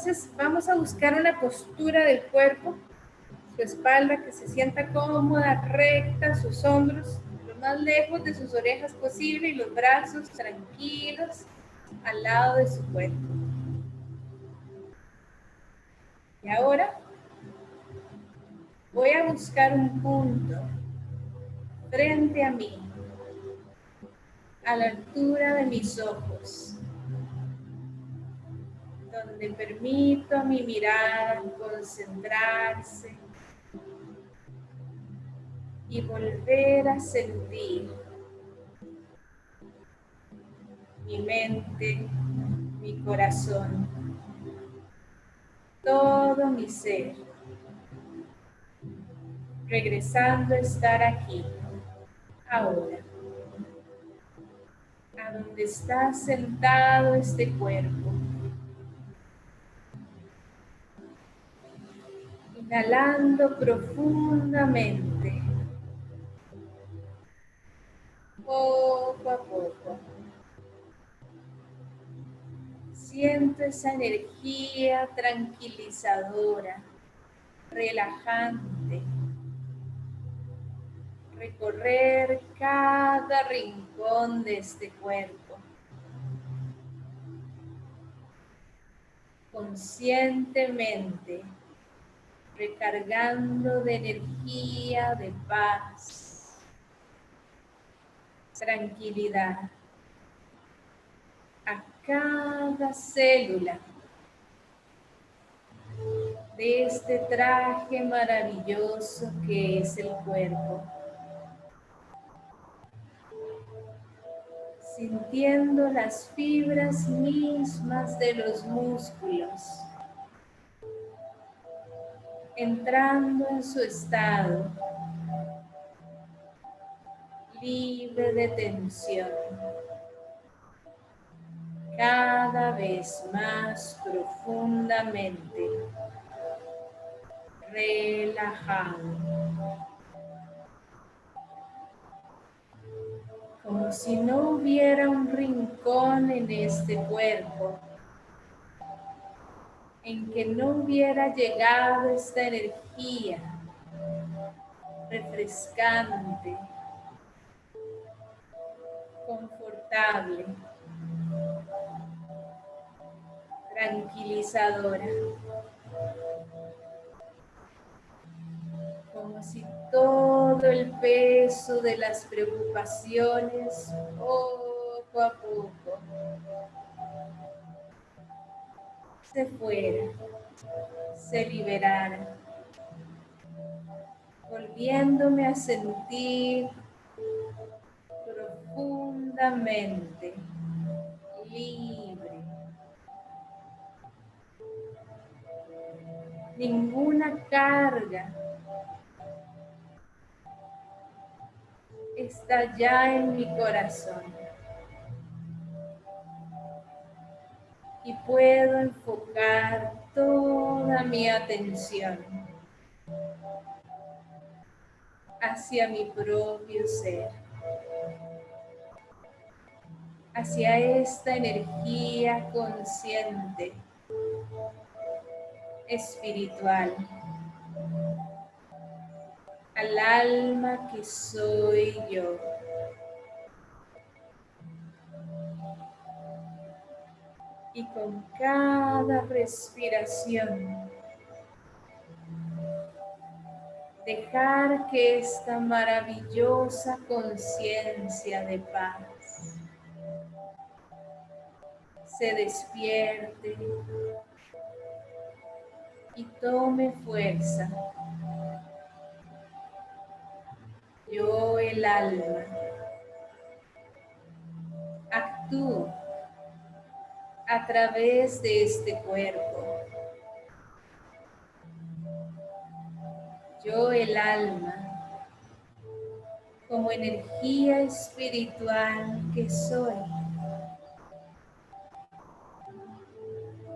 Entonces vamos a buscar una postura del cuerpo, su espalda que se sienta cómoda, recta, sus hombros lo más lejos de sus orejas posible y los brazos tranquilos al lado de su cuerpo. Y ahora voy a buscar un punto frente a mí, a la altura de mis ojos, donde permito a mi mirada concentrarse y volver a sentir mi mente, mi corazón, todo mi ser, regresando a estar aquí, ahora, a donde está sentado este cuerpo. Inhalando profundamente, poco a poco. Siento esa energía tranquilizadora, relajante, recorrer cada rincón de este cuerpo. Conscientemente, recargando de energía, de paz, tranquilidad a cada célula de este traje maravilloso que es el cuerpo. sintiendo las fibras mismas de los músculos, entrando en su estado libre de tensión, cada vez más profundamente relajado. como si no hubiera un rincón en este cuerpo en que no hubiera llegado esta energía refrescante, confortable, tranquilizadora. Como si todo el peso de las preocupaciones poco a poco se fuera, se liberara, volviéndome a sentir profundamente libre. Ninguna carga está ya en mi corazón. Y puedo enfocar toda mi atención hacia mi propio ser, hacia esta energía consciente, espiritual al alma que soy yo. Con cada respiración, dejar que esta maravillosa conciencia de paz se despierte y tome fuerza yo el alma. Actúo a través de este cuerpo. Yo el alma, como energía espiritual que soy.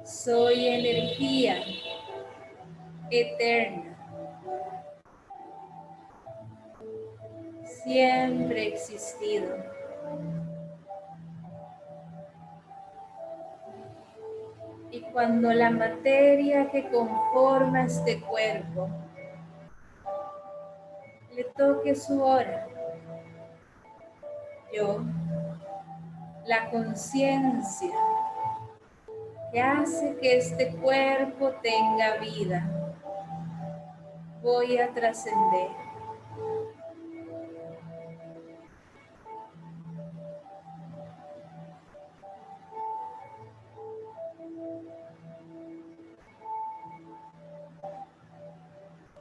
Soy energía eterna siempre existido. Cuando la materia que conforma este cuerpo le toque su hora. Yo, la conciencia que hace que este cuerpo tenga vida, voy a trascender.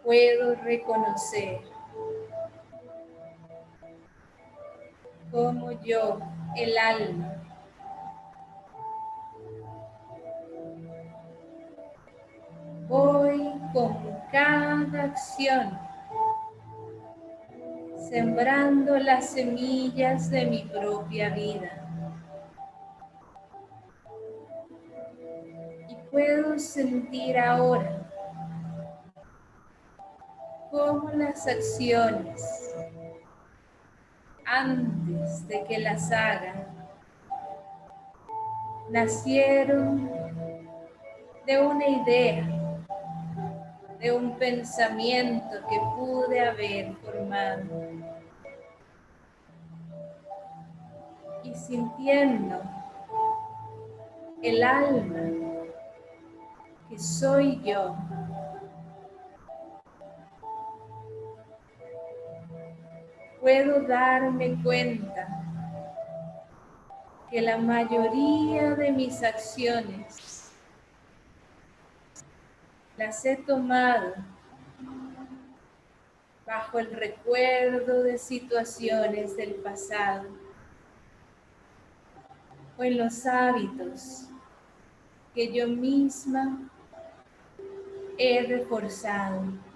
Puedo reconocer como yo, el alma, voy con cada acción sembrando las semillas de mi propia vida. Y puedo sentir ahora acciones antes de que las haga nacieron de una idea, de un pensamiento que pude haber formado. Y sintiendo el alma que soy yo, puedo darme cuenta que la mayoría de mis acciones las he tomado bajo el recuerdo de situaciones del pasado o en los hábitos que yo misma he reforzado.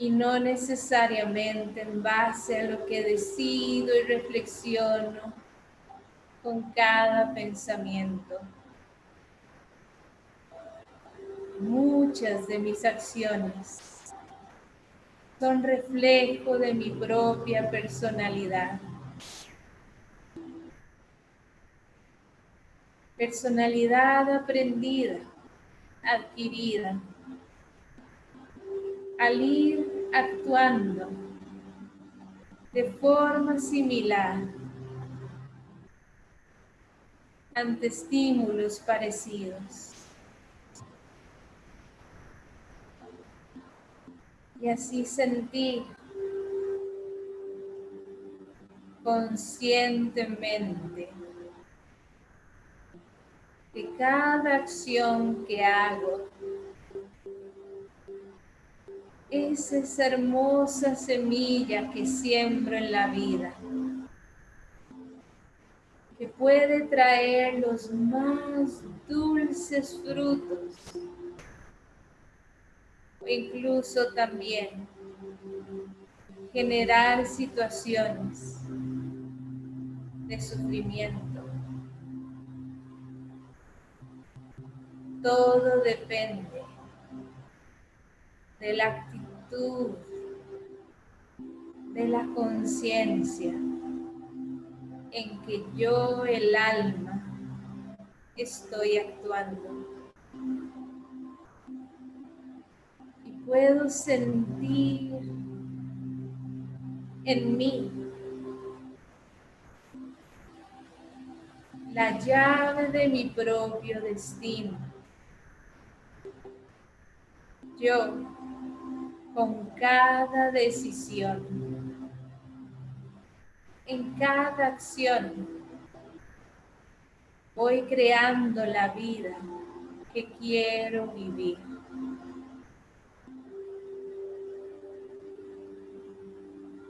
Y no necesariamente en base a lo que decido y reflexiono con cada pensamiento. Muchas de mis acciones son reflejo de mi propia personalidad. Personalidad aprendida, adquirida al ir actuando de forma similar ante estímulos parecidos. Y así sentir conscientemente que cada acción que hago es esa hermosa semilla que siembro en la vida, que puede traer los más dulces frutos, o incluso también generar situaciones de sufrimiento. Todo depende de la de la conciencia en que yo, el alma, estoy actuando. Y puedo sentir en mí la llave de mi propio destino. Yo con cada decisión, en cada acción, voy creando la vida que quiero vivir.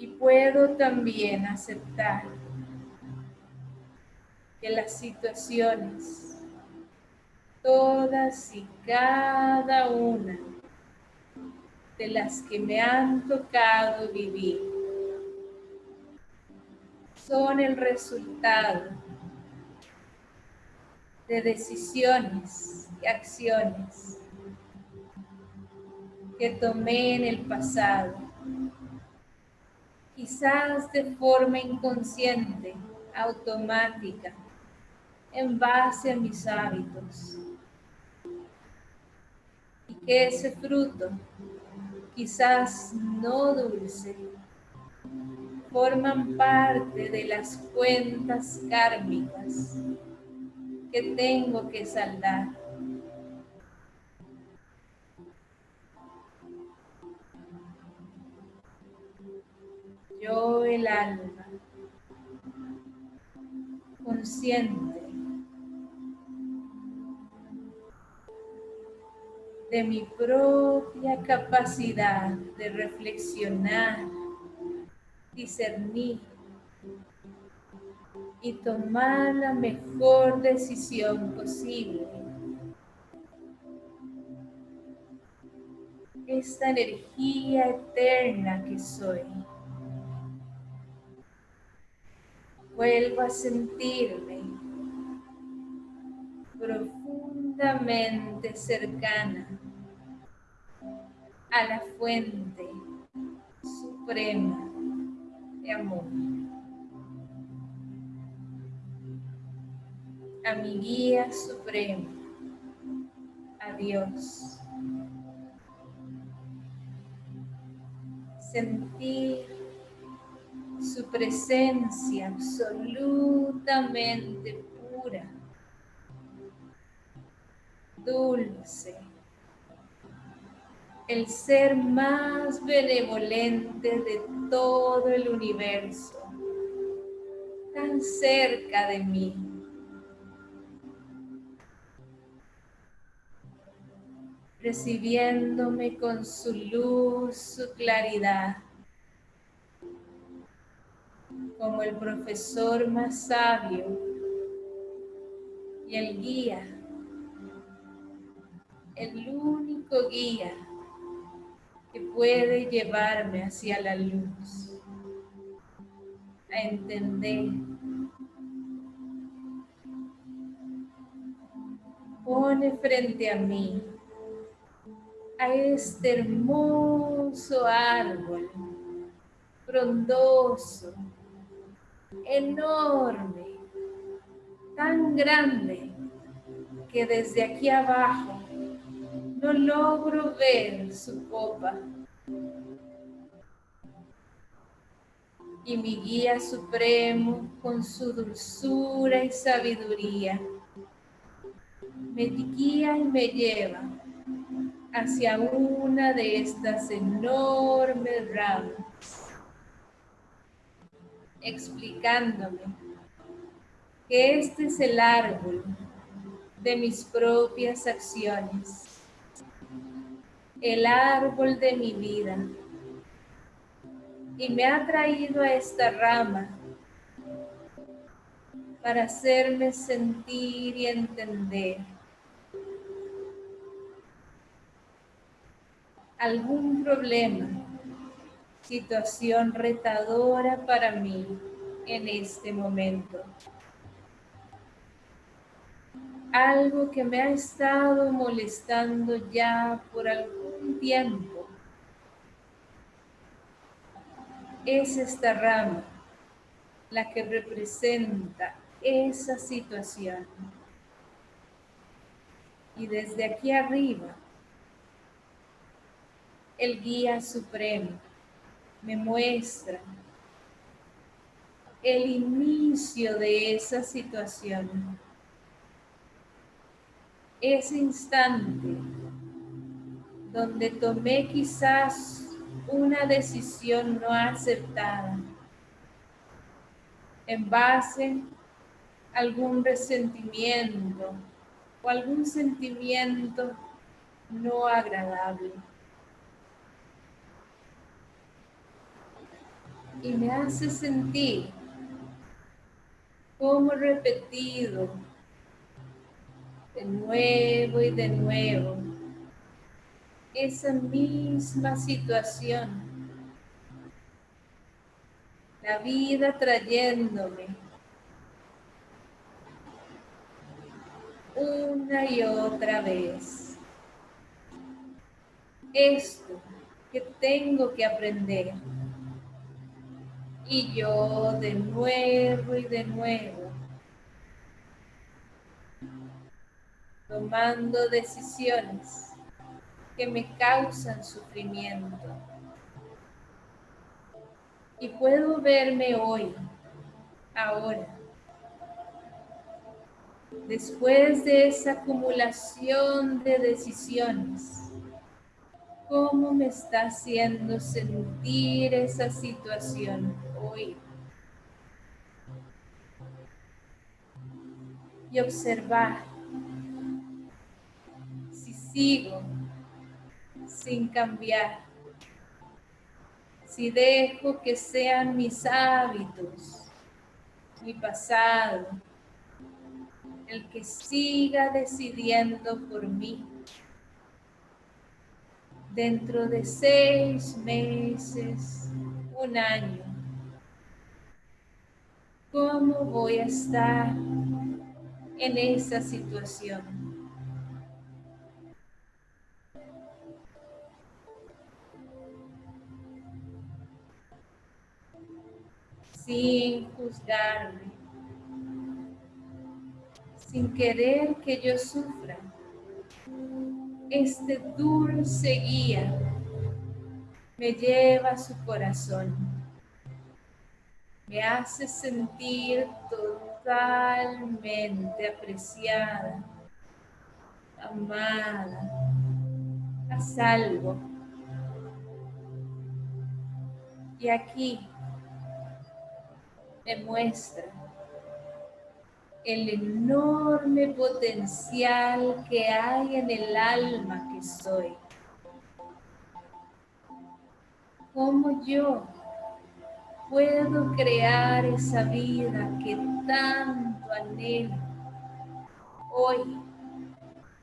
Y puedo también aceptar que las situaciones, todas y cada una, de las que me han tocado vivir son el resultado de decisiones y acciones que tomé en el pasado, quizás de forma inconsciente, automática, en base a mis hábitos. Y que ese fruto, quizás no dulce, forman parte de las cuentas kármicas que tengo que saldar. Yo el alma, consciente de mi propia capacidad de reflexionar, discernir y tomar la mejor decisión posible. Esta energía eterna que soy. Vuelvo a sentirme profundamente cercana a la fuente suprema de amor. A mi guía supremo, a Dios. Sentir su presencia absolutamente pura, dulce, el ser más benevolente de todo el universo, tan cerca de mí. recibiéndome con su luz, su claridad, como el profesor más sabio y el guía, el único guía que puede llevarme hacia la luz, a entender. Pone frente a mí a este hermoso árbol, frondoso, enorme, tan grande que desde aquí abajo no logro ver su copa. Y mi guía supremo, con su dulzura y sabiduría, me guía y me lleva hacia una de estas enormes ramas, explicándome que este es el árbol de mis propias acciones el árbol de mi vida. Y me ha traído a esta rama para hacerme sentir y entender. Algún problema, situación retadora para mí en este momento. Algo que me ha estado molestando ya por algún tiempo. Es esta rama la que representa esa situación. Y desde aquí arriba, el guía supremo me muestra el inicio de esa situación ese instante donde tomé quizás una decisión no aceptada en base a algún resentimiento o algún sentimiento no agradable. Y me hace sentir como repetido de nuevo y de nuevo esa misma situación. La vida trayéndome una y otra vez. Esto que tengo que aprender. Y yo de nuevo y de nuevo tomando decisiones que me causan sufrimiento. Y puedo verme hoy, ahora, después de esa acumulación de decisiones, cómo me está haciendo sentir esa situación hoy. Y observar si sigo sin cambiar, si dejo que sean mis hábitos, mi pasado, el que siga decidiendo por mí dentro de seis meses, un año, ¿cómo voy a estar en esa situación? Sin juzgarme, sin querer que yo sufra este dulce guía me lleva a su corazón. Me hace sentir totalmente apreciada, amada, a salvo. Y aquí me muestra el enorme potencial que hay en el alma que soy. ¿Cómo yo puedo crear esa vida que tanto anhelo hoy,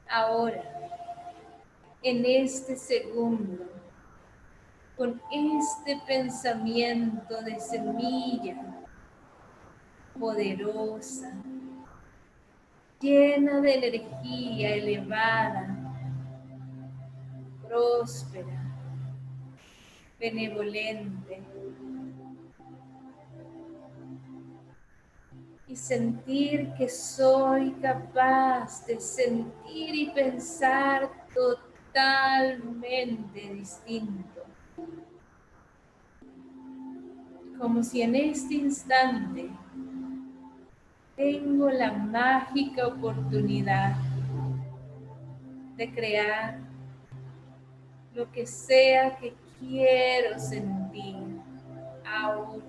ahora, en este segundo, con este pensamiento de semilla poderosa, llena de energía elevada, próspera, benevolente. Y sentir que soy capaz de sentir y pensar totalmente distinto. Como si en este instante tengo la mágica oportunidad de crear lo que sea que quiero sentir ahora.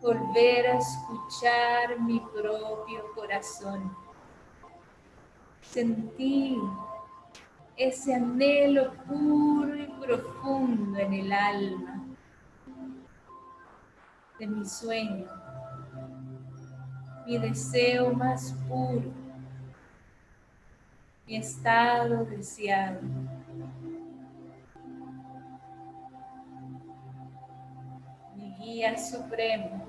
Volver a escuchar mi propio corazón. Sentir ese anhelo puro y profundo en el alma de mi sueño, mi deseo más puro, mi estado deseado. Mi guía supremo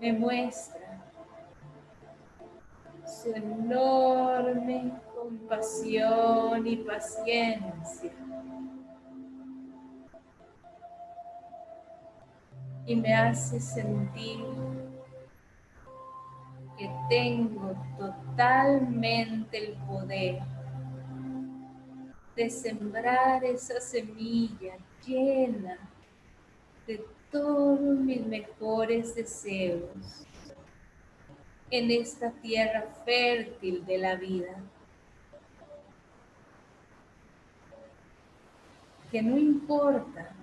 me muestra su enorme compasión y paciencia y me hace sentir que tengo totalmente el poder de sembrar esa semilla llena de todos mis mejores deseos en esta tierra fértil de la vida. Que no importa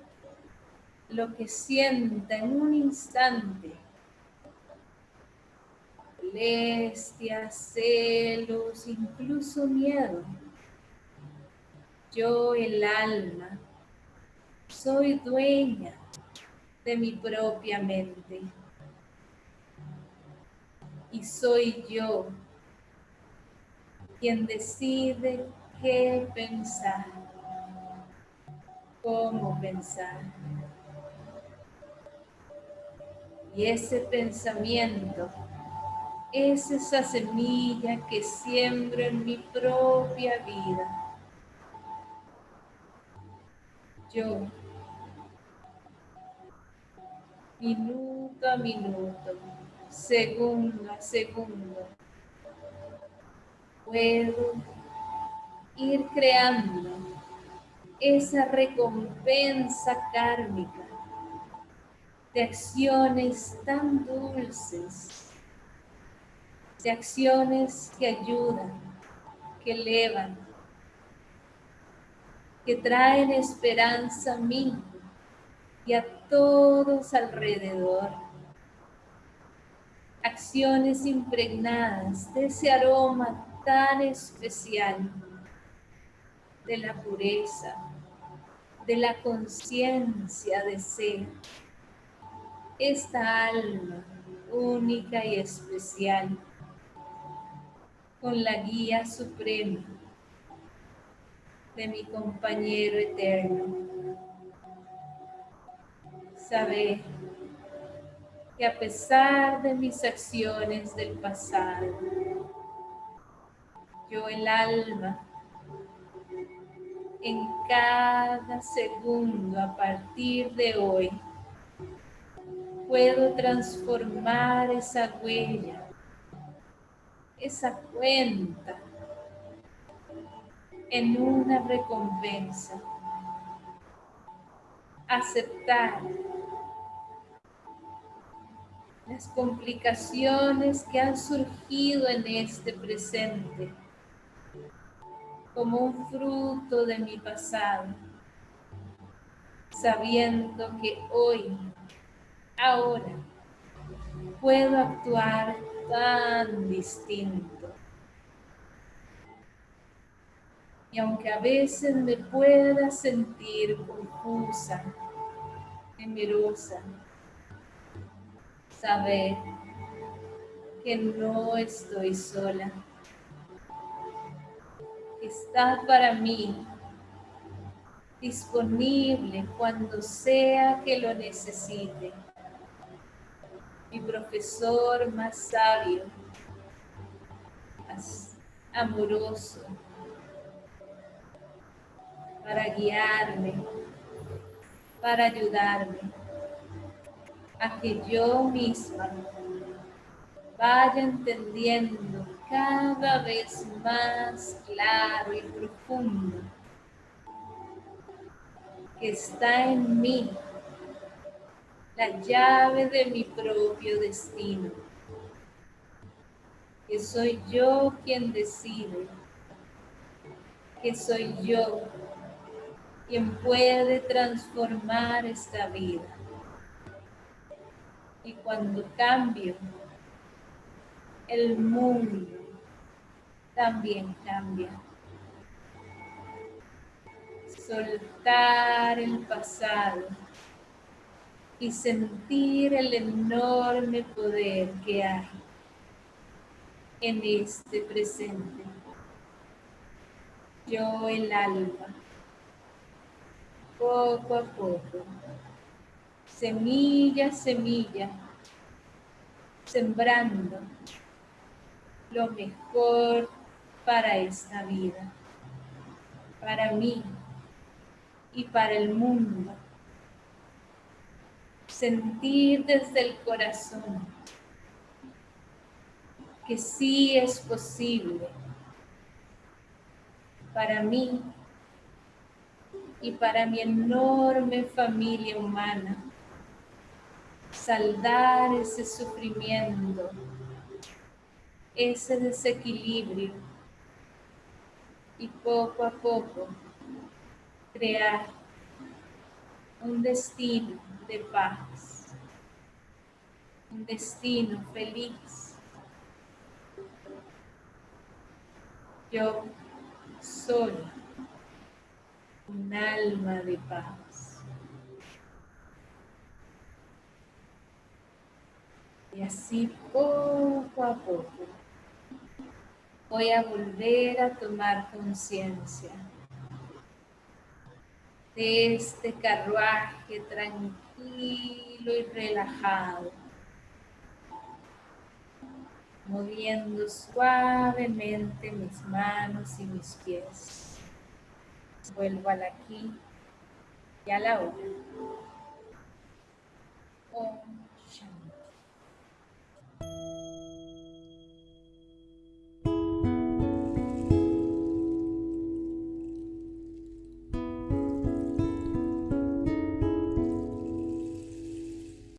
lo que sienta en un instante. Molestia, celos, incluso miedo. Yo, el alma, soy dueña de mi propia mente. Y soy yo quien decide qué pensar, cómo pensar. Y ese pensamiento es esa semilla que siembro en mi propia vida. Yo, minuto a minuto, segundo a segundo, puedo ir creando esa recompensa kármica de acciones tan dulces, de acciones que ayudan, que elevan, que traen esperanza a mí y a todos alrededor. Acciones impregnadas de ese aroma tan especial de la pureza, de la conciencia de ser. Esta alma única y especial con la guía suprema de mi compañero eterno. Saber que a pesar de mis acciones del pasado, yo el alma, en cada segundo a partir de hoy, puedo transformar esa huella, esa cuenta en una recompensa. Aceptar las complicaciones que han surgido en este presente como un fruto de mi pasado, sabiendo que hoy, ahora, puedo actuar tan distinto. Y aunque a veces me pueda sentir confusa, temerosa, saber que no estoy sola. Está para mí disponible cuando sea que lo necesite. Mi profesor más sabio, más amoroso, para guiarme, para ayudarme a que yo misma vaya entendiendo cada vez más claro y profundo que está en mí la llave de mi propio destino, que soy yo quien decide, que soy yo quien puede transformar esta vida. Y cuando cambio, el mundo también cambia. Soltar el pasado y sentir el enorme poder que hay en este presente. Yo el alma poco a poco, semilla a semilla, sembrando lo mejor para esta vida, para mí y para el mundo. Sentir desde el corazón que sí es posible para mí y para mi enorme familia humana. Saldar ese sufrimiento, ese desequilibrio y poco a poco crear un destino de paz, un destino feliz. Yo soy un alma de paz. Y así poco a poco voy a volver a tomar conciencia de este carruaje tranquilo y relajado, moviendo suavemente mis manos y mis pies. Vuelvo al aquí y a la hora.